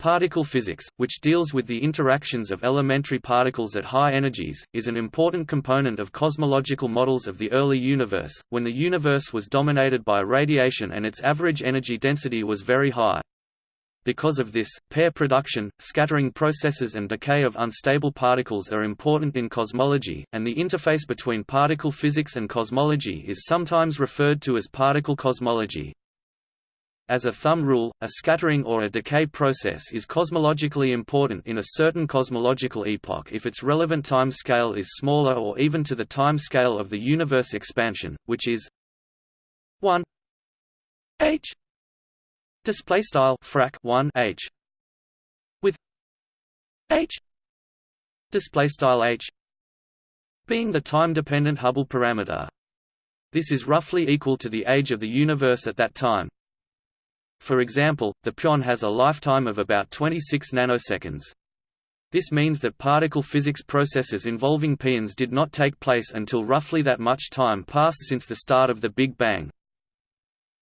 Particle physics, which deals with the interactions of elementary particles at high energies, is an important component of cosmological models of the early universe, when the universe was dominated by radiation and its average energy density was very high. Because of this, pair production, scattering processes and decay of unstable particles are important in cosmology, and the interface between particle physics and cosmology is sometimes referred to as particle cosmology. As a thumb rule, a scattering or a decay process is cosmologically important in a certain cosmological epoch if its relevant time scale is smaller or even to the time scale of the universe expansion, which is 1 h display style frac 1 h with h display style h being the time dependent Hubble parameter. This is roughly equal to the age of the universe at that time. For example, the pion has a lifetime of about 26 nanoseconds. This means that particle physics processes involving pions did not take place until roughly that much time passed since the start of the Big Bang.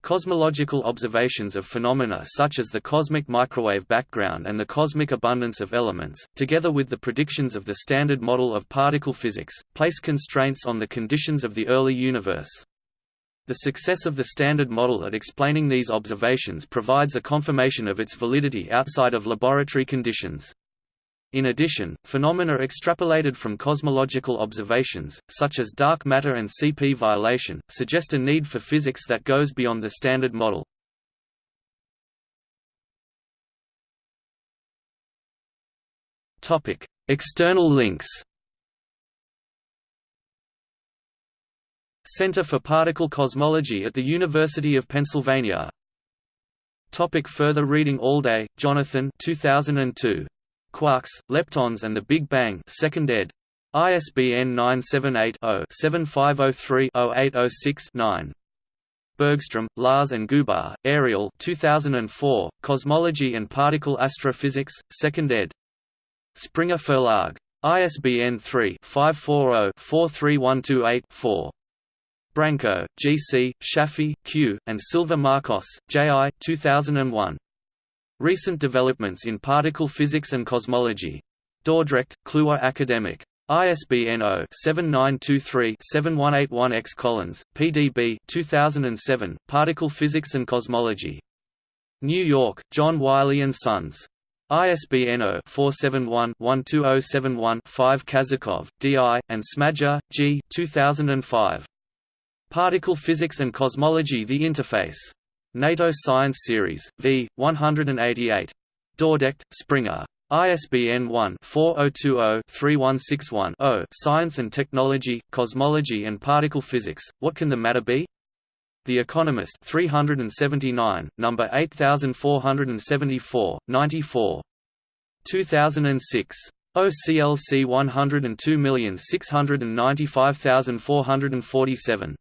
Cosmological observations of phenomena such as the cosmic microwave background and the cosmic abundance of elements, together with the predictions of the Standard Model of particle physics, place constraints on the conditions of the early universe. The success of the Standard Model at explaining these observations provides a confirmation of its validity outside of laboratory conditions. In addition, phenomena extrapolated from cosmological observations, such as dark matter and CP violation, suggest a need for physics that goes beyond the Standard Model. External links Center for Particle Cosmology at the University of Pennsylvania. Topic further reading Allday, Jonathan 2002. Quarks, Leptons and the Big Bang 2nd ed. ISBN 978-0-7503-0806-9. Bergstrom, Lars and Goobar, Ariel 2004, Cosmology and Particle Astrophysics, 2nd ed. Springer Verlag. ISBN 3-540-43128-4. Branco, G. C., Shafi, Q., and Silva Marcos, J. I. 2001. Recent Developments in Particle Physics and Cosmology. Dordrecht, Kluwer Academic. ISBN 0-7923-7181-X Collins, PDB 2007, Particle Physics and Cosmology. New York, John Wiley & Sons. ISBN 0-471-12071-5 Kazakov, D.I., and Smadja, G. 2005. Particle Physics and Cosmology The Interface. NATO Science Series, v. 188. Dordrecht, Springer. ISBN 1-4020-3161-0 Science and Technology, Cosmology and Particle Physics, What Can the Matter Be? The Economist 379, number 8474, 94. 2006. OCLC 102695447.